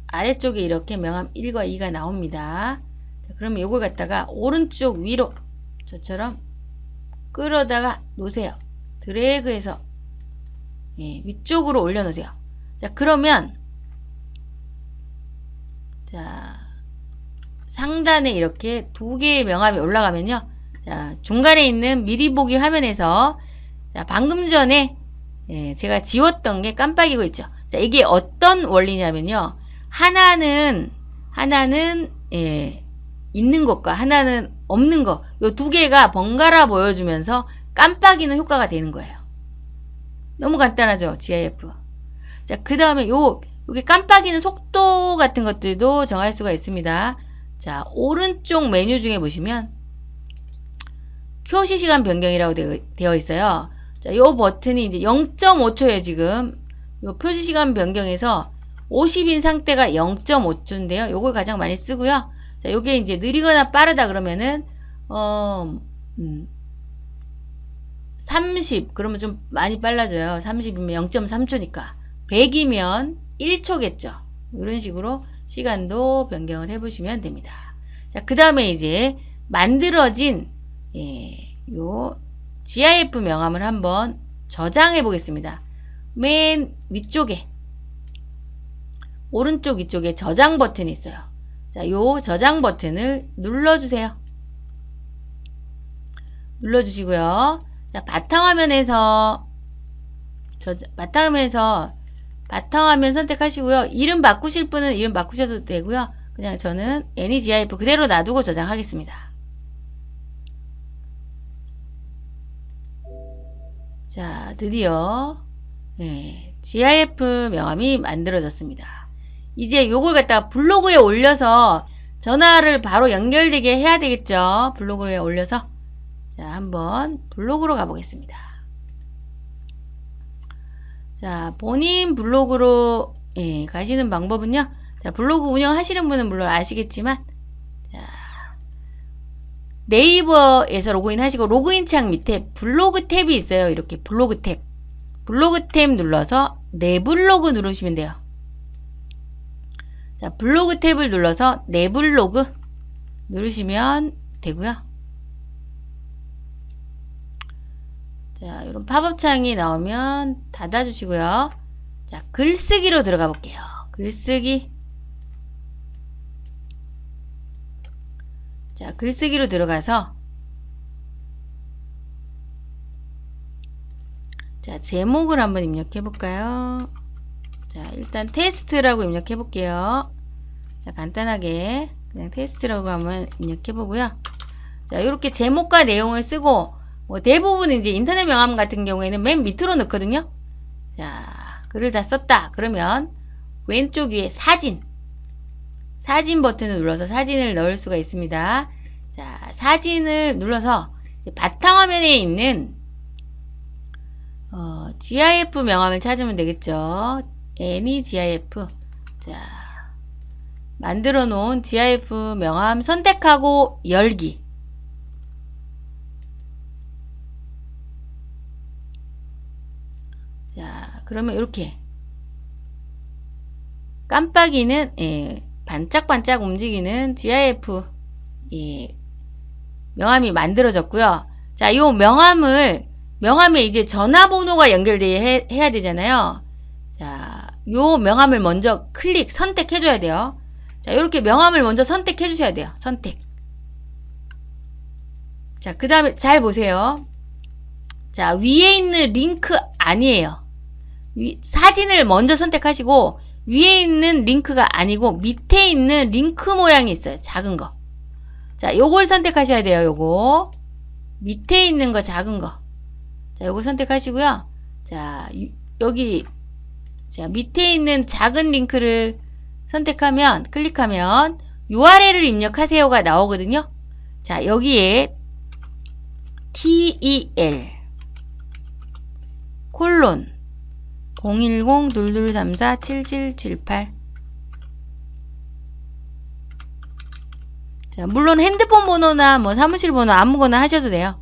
아래쪽에 이렇게 명함 1과 2가 나옵니다. 자, 그러면 이걸 갖다가 오른쪽 위로 저처럼 끌어다가 놓으세요. 드래그해서 예, 위쪽으로 올려놓으세요. 자, 그러면 자 상단에 이렇게 두 개의 명함이 올라가면요. 자, 중간에 있는 미리 보기 화면에서 자, 방금 전에 예, 제가 지웠던 게 깜빡이고 있죠. 자, 이게 어떤 원리냐면요. 하나는 하나는 예, 있는 것과 하나는 없는 것. 요두 개가 번갈아 보여주면서 깜빡이는 효과가 되는 거예요. 너무 간단하죠, GIF. 자, 그 다음에 요, 요게 깜빡이는 속도 같은 것들도 정할 수가 있습니다. 자, 오른쪽 메뉴 중에 보시면 표시 시간 변경이라고 되어 있어요. 자, 요 버튼이 이제 0.5초예요, 지금. 요 표시 시간 변경에서 50인 상태가 0.5초인데요. 요걸 가장 많이 쓰고요. 자, 요게 이제 느리거나 빠르다 그러면은 어, 음, 30 그러면 좀 많이 빨라져요. 30이면 0.3초니까 100이면 1초겠죠. 이런 식으로 시간도 변경을 해보시면 됩니다. 자, 그 다음에 이제 만들어진 예, 요 GIF 명함을 한번 저장해 보겠습니다. 맨 위쪽에 오른쪽 위쪽에 저장 버튼이 있어요. 자, 요 저장 버튼을 눌러주세요. 눌러주시고요. 자, 바탕화면에서 저 바탕화면에서 바탕화면 선택하시고요. 이름 바꾸실 분은 이름 바꾸셔도 되고요. 그냥 저는 AnyGIF 그대로 놔두고 저장하겠습니다. 자, 드디어 네, GIF 명함이 만들어졌습니다. 이제 요걸 갖다가 블로그에 올려서 전화를 바로 연결되게 해야 되겠죠. 블로그에 올려서 자, 한번 블로그로 가보겠습니다. 자, 본인 블로그로 예, 가시는 방법은요. 자, 블로그 운영하시는 분은 물론 아시겠지만 자, 네이버에서 로그인 하시고 로그인 창 밑에 블로그 탭이 있어요. 이렇게 블로그 탭. 블로그 탭 눌러서 내 블로그 누르시면 돼요. 자, 블로그 탭을 눌러서 내 블로그 누르시면 되고요. 자, 이런 팝업 창이 나오면 닫아주시고요. 자, 글쓰기로 들어가 볼게요. 글쓰기. 자, 글쓰기로 들어가서 자, 제목을 한번 입력해 볼까요? 자, 일단 테스트라고 입력해 볼게요. 자, 간단하게 그냥 테스트라고 한번 입력해 보고요. 자, 이렇게 제목과 내용을 쓰고 뭐 대부분 이제 인터넷 명함 같은 경우에는 맨 밑으로 넣거든요. 자, 글을 다 썼다. 그러면 왼쪽 위에 사진. 사진 버튼을 눌러서 사진을 넣을 수가 있습니다. 자, 사진을 눌러서 바탕화면에 있는 어, GIF 명함을 찾으면 되겠죠. Any GIF. 자, 만들어 놓은 GIF 명함 선택하고 열기. 자, 그러면 이렇게 깜빡이는 예, 반짝반짝 움직이는 GIF 예, 명함이 만들어졌고요. 자, 이 명함을 명함에 이제 전화번호가 연결돼야 해, 해야 되잖아요. 자, 요 명함을 먼저 클릭 선택해 줘야 돼요. 자, 이렇게 명함을 먼저 선택해 주셔야 돼요. 선택. 자, 그 다음에 잘 보세요. 자, 위에 있는 링크 아니에요. 위, 사진을 먼저 선택하시고 위에 있는 링크가 아니고 밑에 있는 링크 모양이 있어요. 작은 거. 자, 요걸 선택하셔야 돼요. 요거. 밑에 있는 거 작은 거. 자, 요거 선택하시고요. 자, 여기 자, 밑에 있는 작은 링크를 선택하면 클릭하면 URL을 입력하세요가 나오거든요. 자, 여기에 TEL 콜론 010-2234-7778 자, 물론 핸드폰 번호나 뭐 사무실 번호 아무거나 하셔도 돼요.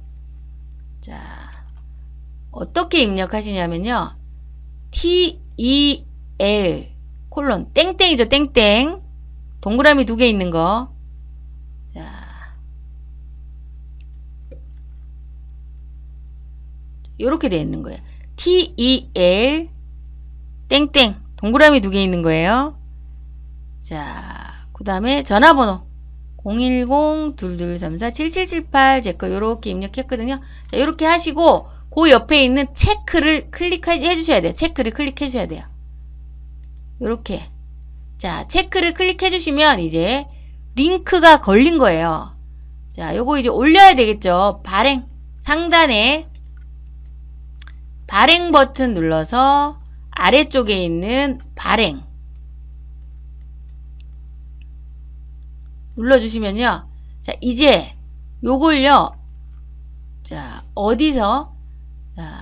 자, 어떻게 입력하시냐면요. T, E, L, 콜론, 땡땡이죠, 땡땡. 동그라미 두 개 있는 거. 자. 요렇게 되어 있는 거예요. T, E, L, 땡땡. 동그라미 두 개 있는 거예요. 자, 그 다음에 전화번호. 010-2234-7778 제 거 요렇게 입력했거든요. 자, 요렇게 하시고 그 옆에 있는 체크를 클릭해 주셔야 돼요. 체크를 클릭해 주셔야 돼요. 요렇게. 자, 체크를 클릭해 주시면 이제 링크가 걸린 거예요. 자, 요거 이제 올려야 되겠죠. 발행. 상단에 발행 버튼 눌러서 아래쪽에 있는 발행. 눌러주시면요. 자, 이제 요걸요. 자, 어디서 자,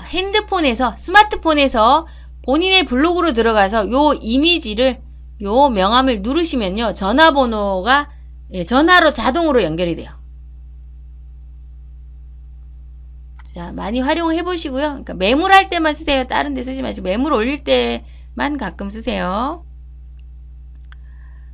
핸드폰에서 스마트폰에서 본인의 블로그로 들어가서 요 이미지를 요 명함을 누르시면요. 전화번호가 예, 전화로 자동으로 연결이 돼요. 자, 자, 많이 활용해 보시고요. 그러니까 매물할 때만 쓰세요. 다른 데 쓰지 마시고 매물 올릴 때만 가끔 쓰세요.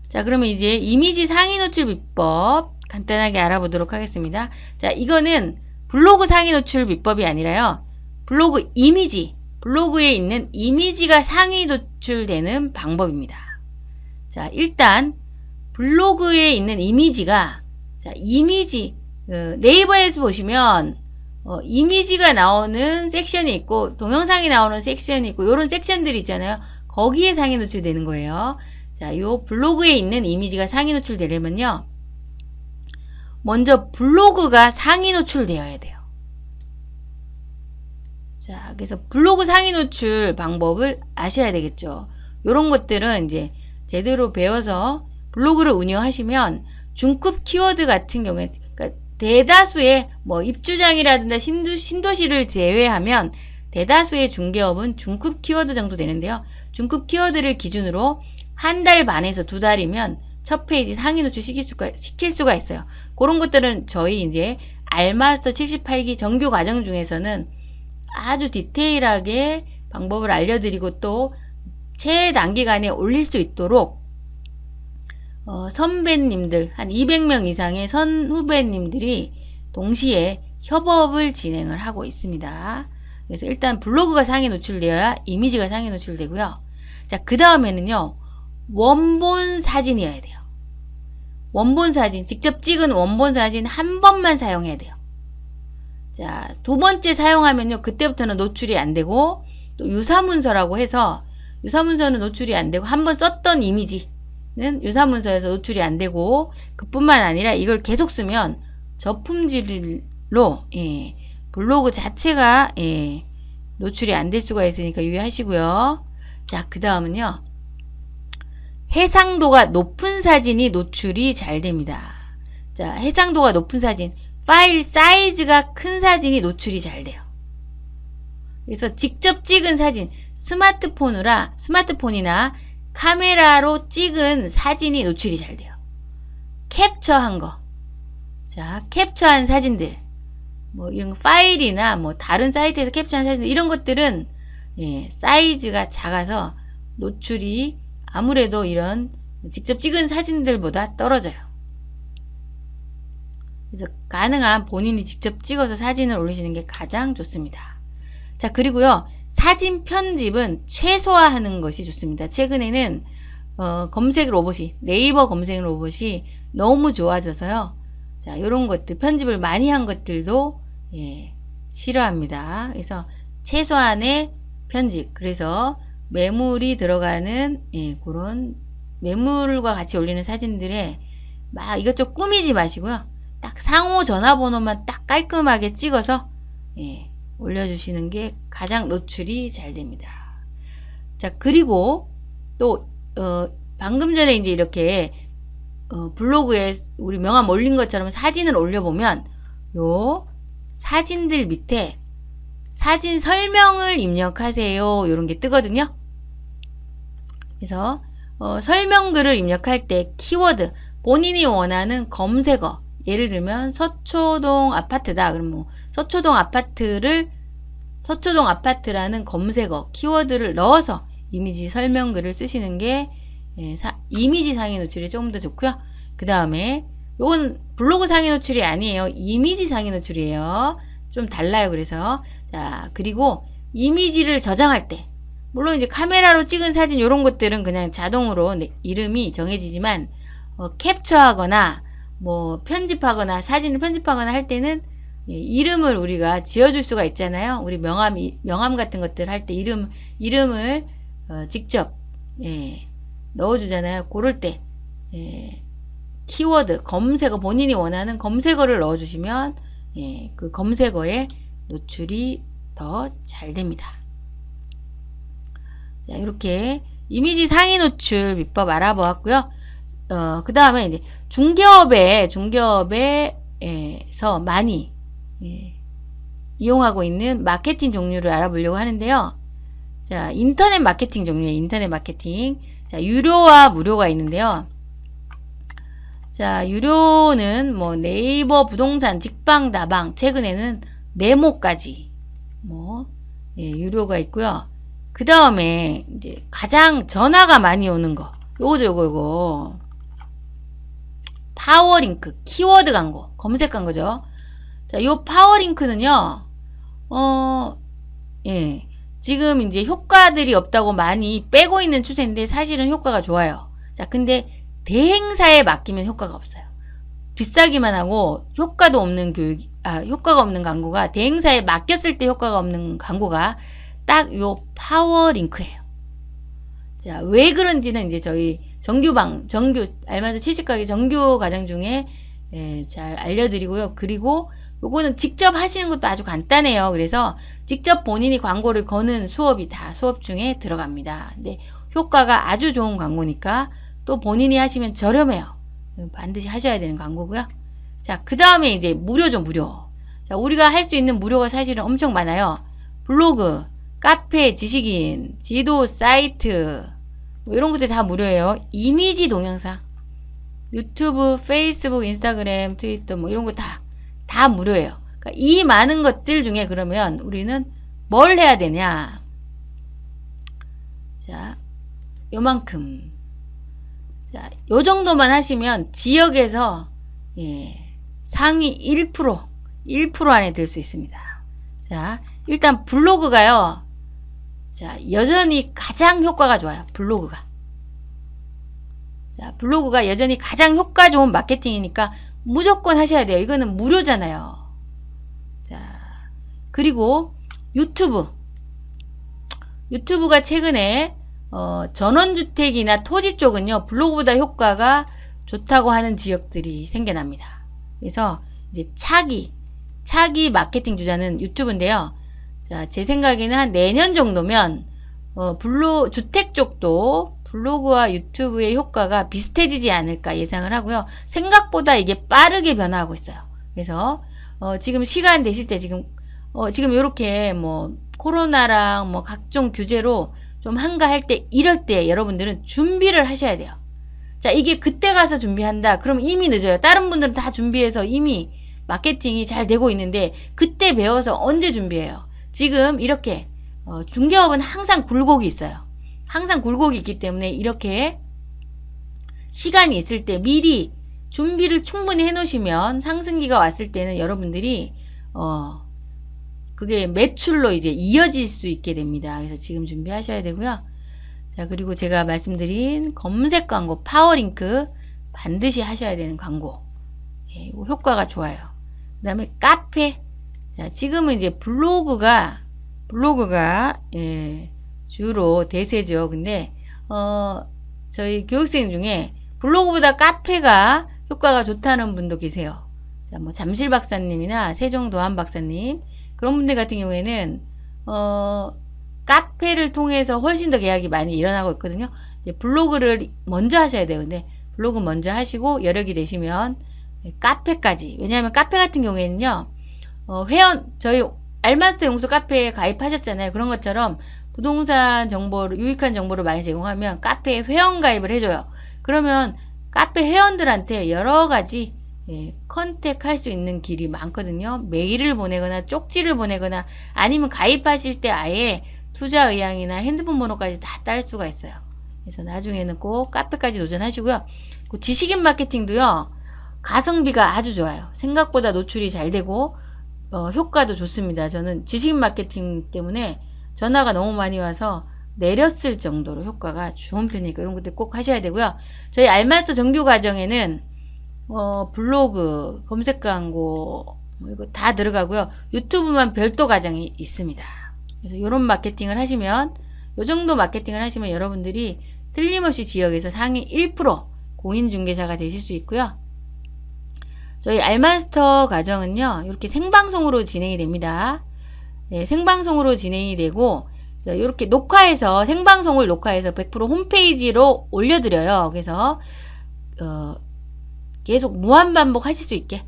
자, 그러면 이제 이미지 상위 노출 비법 간단하게 알아보도록 하겠습니다. 자, 이거는 블로그 상위 노출 비법이 아니라요. 블로그 이미지, 블로그에 있는 이미지가 상위 노출되는 방법입니다. 자, 일단 블로그에 있는 이미지가 자, 이미지 어, 네이버에서 보시면 어, 이미지가 나오는 섹션이 있고 동영상이 나오는 섹션이 있고 이런 섹션들이 있잖아요. 거기에 상위 노출되는 거예요. 자, 요 블로그에 있는 이미지가 상위 노출되려면요. 먼저 블로그가 상위 노출되어야 돼요. 자, 그래서 블로그 상위 노출 방법을 아셔야 되겠죠. 이런 것들은 이제 제대로 배워서 블로그를 운영하시면 중급 키워드 같은 경우에 그러니까 대다수의 뭐 입주장이라든가 신도, 신도시를 제외하면 대다수의 중개업은 중급 키워드 정도 되는데요. 중급 키워드를 기준으로 한 달 반에서 두 달이면 첫 페이지 상위 노출 시킬 수가, 시킬 수가 있어요. 그런 것들은 저희 이제 알마스터 78기 정규 과정 중에서는 아주 디테일하게 방법을 알려드리고 또 최단기간에 올릴 수 있도록 어, 선배님들 한 200명 이상의 선후배님들이 동시에 협업을 진행을 하고 있습니다. 그래서 일단 블로그가 상위 노출되어야 이미지가 상위 노출되고요. 자, 그 다음에는요. 원본 사진이어야 돼요. 원본 사진, 직접 찍은 원본 사진 한 번만 사용해야 돼요. 자, 두 번째 사용하면요. 그때부터는 노출이 안 되고 또 유사문서라고 해서 유사문서는 노출이 안 되고 한 번 썼던 이미지 는 유사문서에서 노출이 안 되고 그뿐만 아니라 이걸 계속 쓰면 저품질로 예, 블로그 자체가 예, 노출이 안 될 수가 있으니까 유의하시고요. 자, 그 다음은요. 해상도가 높은 사진이 노출이 잘 됩니다. 자, 해상도가 높은 사진, 파일 사이즈가 큰 사진이 노출이 잘 돼요. 그래서 직접 찍은 사진, 스마트폰이라 스마트폰이나 카메라로 찍은 사진이 노출이 잘 돼요. 캡처한 거. 자, 캡처한 사진들. 뭐 이런 거 파일이나 뭐 다른 사이트에서 캡처한 사진들 이런 것들은 예, 사이즈가 작아서 노출이 아무래도 이런 직접 찍은 사진들보다 떨어져요. 그래서 가능한 본인이 직접 찍어서 사진을 올리시는 게 가장 좋습니다. 자, 그리고요. 사진 편집은 최소화하는 것이 좋습니다. 최근에는 어, 검색 로봇이 네이버 검색 로봇이 너무 좋아져서요. 자, 이런 것들 편집을 많이 한 것들도 예, 싫어합니다. 그래서 최소한의 편집. 그래서 매물이 들어가는 예, 그런 매물과 같이 올리는 사진들에 막 이것저것 꾸미지 마시고요. 딱 상호 전화번호만 딱 깔끔하게 찍어서 예, 올려주시는 게 가장 노출이 잘 됩니다. 자, 그리고 또, 어, 방금 전에 이제 이렇게, 어, 블로그에 우리 명함 올린 것처럼 사진을 올려보면, 요 사진들 밑에 사진 설명을 입력하세요. 이런 게 뜨거든요. 그래서, 어, 설명글을 입력할 때 키워드, 본인이 원하는 검색어, 예를 들면 서초동 아파트다. 그럼 뭐 서초동 아파트를 서초동 아파트라는 검색어 키워드를 넣어서 이미지 설명글을 쓰시는 게 예, 사, 이미지 상위 노출이 조금 더 좋고요. 그 다음에 이건 블로그 상위 노출이 아니에요. 이미지 상위 노출이에요. 좀 달라요. 그래서 자 그리고 이미지를 저장할 때 물론 이제 카메라로 찍은 사진 이런 것들은 그냥 자동으로 이름이 정해지지만 어, 캡처하거나 뭐 편집하거나 사진을 편집하거나 할 때는 예, 이름을 우리가 지어줄 수가 있잖아요. 우리 명함, 명함 같은 것들 할 때 이름, 이름을 어, 직접, 예, 넣어주잖아요. 고를 때, 예, 키워드, 검색어, 본인이 원하는 검색어를 넣어주시면, 예, 그 검색어에 노출이 더 잘 됩니다. 자, 이렇게 이미지 상위 노출 비법 알아보았고요. 어, 그 다음에 이제 중개업에, 중개업에서 많이 예, 이용하고 있는 마케팅 종류를 알아보려고 하는데요. 자, 인터넷 마케팅 종류의 인터넷 마케팅. 자, 유료와 무료가 있는데요. 자, 유료는 뭐 네이버 부동산, 직방, 다방, 최근에는 네모까지 뭐 예, 유료가 있고요. 그 다음에 이제 가장 전화가 많이 오는 거 요거죠 요거 요거 파워링크 키워드 광고 검색 광고죠. 자, 요 파워링크는요. 어, 예. 지금 이제 효과들이 없다고 많이 빼고 있는 추세인데 사실은 효과가 좋아요. 자, 근데 대행사에 맡기면 효과가 없어요. 비싸기만 하고 효과도 없는 교육, 아, 효과가 없는 광고가 대행사에 맡겼을 때 효과가 없는 광고가 딱 요 파워링크예요. 자, 왜 그런지는 이제 저희 정규방, 정규, 알맞은 70가게 정규 과정 중에 예, 잘 알려드리고요. 그리고 요거는 직접 하시는 것도 아주 간단해요. 그래서 직접 본인이 광고를 거는 수업이 다 수업 중에 들어갑니다. 근데 효과가 아주 좋은 광고니까 또 본인이 하시면 저렴해요. 반드시 하셔야 되는 광고고요. 자, 그 다음에 이제 무료죠, 무료. 자, 우리가 할 수 있는 무료가 사실은 엄청 많아요. 블로그, 카페, 지식인, 지도, 사이트, 뭐 이런 것들 다 무료예요. 이미지 동영상, 유튜브, 페이스북, 인스타그램, 트위터 뭐 이런 거 다 다 무료예요. 그러니까 이 많은 것들 중에 그러면 우리는 뭘 해야 되냐? 자, 요만큼. 자, 요 정도만 하시면 지역에서 예, 상위 1% 1% 안에 들 수 있습니다. 자, 일단 블로그가요. 자, 여전히 가장 효과가 좋아요. 블로그가. 자, 블로그가 여전히 가장 효과 좋은 마케팅이니까 무조건 하셔야 돼요. 이거는 무료잖아요. 자, 그리고 유튜브. 유튜브가 최근에 어, 전원주택이나 토지 쪽은요, 블로그보다 효과가 좋다고 하는 지역들이 생겨납니다. 그래서 이제 차기, 차기 마케팅 주자는 유튜브인데요. 자, 제 생각에는 한 내년 정도면 어, 블로 주택 쪽도 블로그와 유튜브의 효과가 비슷해지지 않을까 예상을 하고요. 생각보다 이게 빠르게 변화하고 있어요. 그래서 어, 지금 시간 되실 때 지금 어, 지금 이렇게 뭐 코로나랑 뭐 각종 규제로 좀 한가할 때 이럴 때 여러분들은 준비를 하셔야 돼요. 자, 이게 그때 가서 준비한다. 그럼 이미 늦어요. 다른 분들은 다 준비해서 이미 마케팅이 잘 되고 있는데 그때 배워서 언제 준비해요? 지금 이렇게 어, 중개업은 항상 굴곡이 있어요. 항상 굴곡이 있기 때문에 이렇게 시간이 있을 때 미리 준비를 충분히 해 놓으시면 상승기가 왔을 때는 여러분들이 어 그게 매출로 이제 이어질 수 있게 됩니다. 그래서 지금 준비하셔야 되고요. 자, 그리고 제가 말씀드린 검색 광고 파워링크 반드시 하셔야 되는 광고. 예, 효과가 좋아요. 그 다음에 카페. 자, 지금은 이제 블로그가 블로그가 예, 주로 대세죠. 근데 어, 저희 교육생 중에 블로그보다 카페가 효과가 좋다는 분도 계세요. 자, 뭐 잠실 박사님이나 세종 도안 박사님 그런 분들 같은 경우에는 어, 카페를 통해서 훨씬 더 계약이 많이 일어나고 있거든요. 블로그를 먼저 하셔야 돼요. 근데 블로그 먼저 하시고 여력이 되시면 카페까지 왜냐하면 카페 같은 경우에는요 어, 회원 저희 알마스터 용수 카페에 가입하셨잖아요. 그런 것처럼 부동산 정보를 유익한 정보를 많이 제공하면 카페에 회원 가입을 해줘요. 그러면 카페 회원들한테 여러 가지 예, 컨택할 수 있는 길이 많거든요. 메일을 보내거나 쪽지를 보내거나 아니면 가입하실 때 아예 투자 의향이나 핸드폰 번호까지 다 딸 수가 있어요. 그래서 나중에는 꼭 카페까지 도전하시고요. 그 지식인 마케팅도요. 가성비가 아주 좋아요. 생각보다 노출이 잘 되고 어, 효과도 좋습니다. 저는 지식인 마케팅 때문에 전화가 너무 많이 와서 내렸을 정도로 효과가 좋은 편이니까 이런 것들 꼭 하셔야 되고요. 저희 알마스터 정규 과정에는 어, 블로그, 검색 광고 뭐 이거 다 들어가고요. 유튜브만 별도 과정이 있습니다. 그래서 이런 마케팅을 하시면 요 정도 마케팅을 하시면 여러분들이 틀림없이 지역에서 상위 1% 공인중개사가 되실 수 있고요. 저희 알마스터 과정은요. 이렇게 생방송으로 진행이 됩니다. 네, 생방송으로 진행이 되고 이렇게 녹화해서 생방송을 녹화해서 100% 홈페이지로 올려드려요. 그래서 어, 계속 무한 반복 하실 수 있게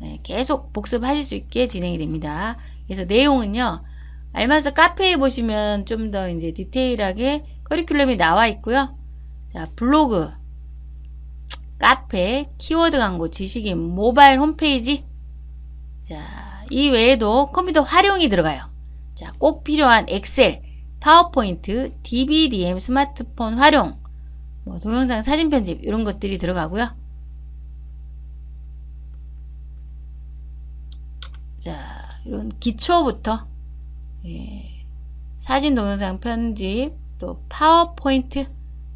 네, 계속 복습하실 수 있게 진행이 됩니다. 그래서 내용은요. 알마스 카페에 보시면 좀 더 이제 디테일하게 커리큘럼이 나와 있고요. 자, 블로그, 카페, 키워드 광고, 지식인, 모바일 홈페이지. 자, 이 외에도 컴퓨터 활용이 들어가요. 자, 꼭 필요한 엑셀, 파워포인트, DBDM 스마트폰 활용, 뭐 동영상 사진 편집 이런 것들이 들어가고요. 자, 이런 기초부터 예, 사진 동영상 편집, 또 파워포인트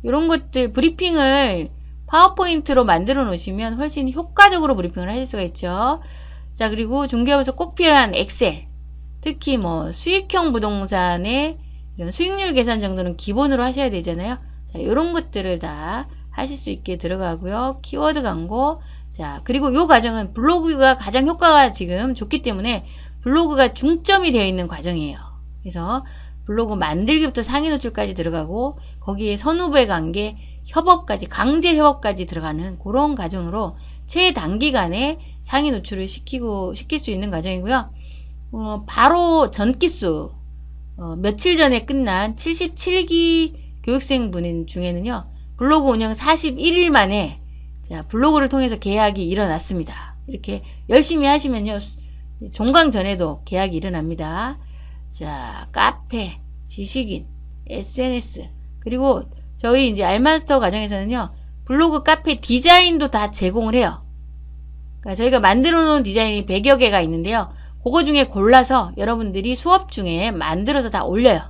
이런 것들 브리핑을 파워포인트로 만들어 놓으시면 훨씬 효과적으로 브리핑을 하실 수가 있죠. 자, 그리고 중개업에서 꼭 필요한 엑셀. 특히 뭐 수익형 부동산의 이런 수익률 계산 정도는 기본으로 하셔야 되잖아요. 자, 이런 것들을 다 하실 수 있게 들어가고요. 키워드 광고. 자, 그리고 요 과정은 블로그가 가장 효과가 지금 좋기 때문에 블로그가 중점이 되어 있는 과정이에요. 그래서 블로그 만들기부터 상위 노출까지 들어가고 거기에 선후배 관계, 협업까지 강제 협업까지 들어가는 그런 과정으로 최단기간에 상위 노출을 시키고 시킬 수 있는 과정이고요. 어, 바로 전기수 어, 며칠 전에 끝난 77기 교육생 분 중에는요. 블로그 운영 41일 만에 자, 블로그를 통해서 계약이 일어났습니다. 이렇게 열심히 하시면요. 종강 전에도 계약이 일어납니다. 자, 카페, 지식인, SNS, 그리고 저희 이제 알마스터 과정에서는요, 블로그 카페 디자인도 다 제공을 해요. 그러니까 저희가 만들어 놓은 디자인이 100여 개가 있는데요. 그거 중에 골라서 여러분들이 수업 중에 만들어서 다 올려요.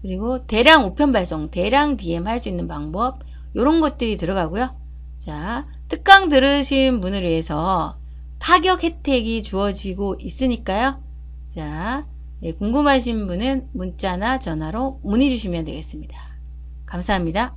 그리고 대량 우편 발송, 대량 DM 할 수 있는 방법, 이런 것들이 들어가고요. 자, 특강 들으신 분을 위해서 파격 혜택이 주어지고 있으니까요. 자, 예, 궁금하신 분은 문자나 전화로 문의 주시면 되겠습니다. 감사합니다.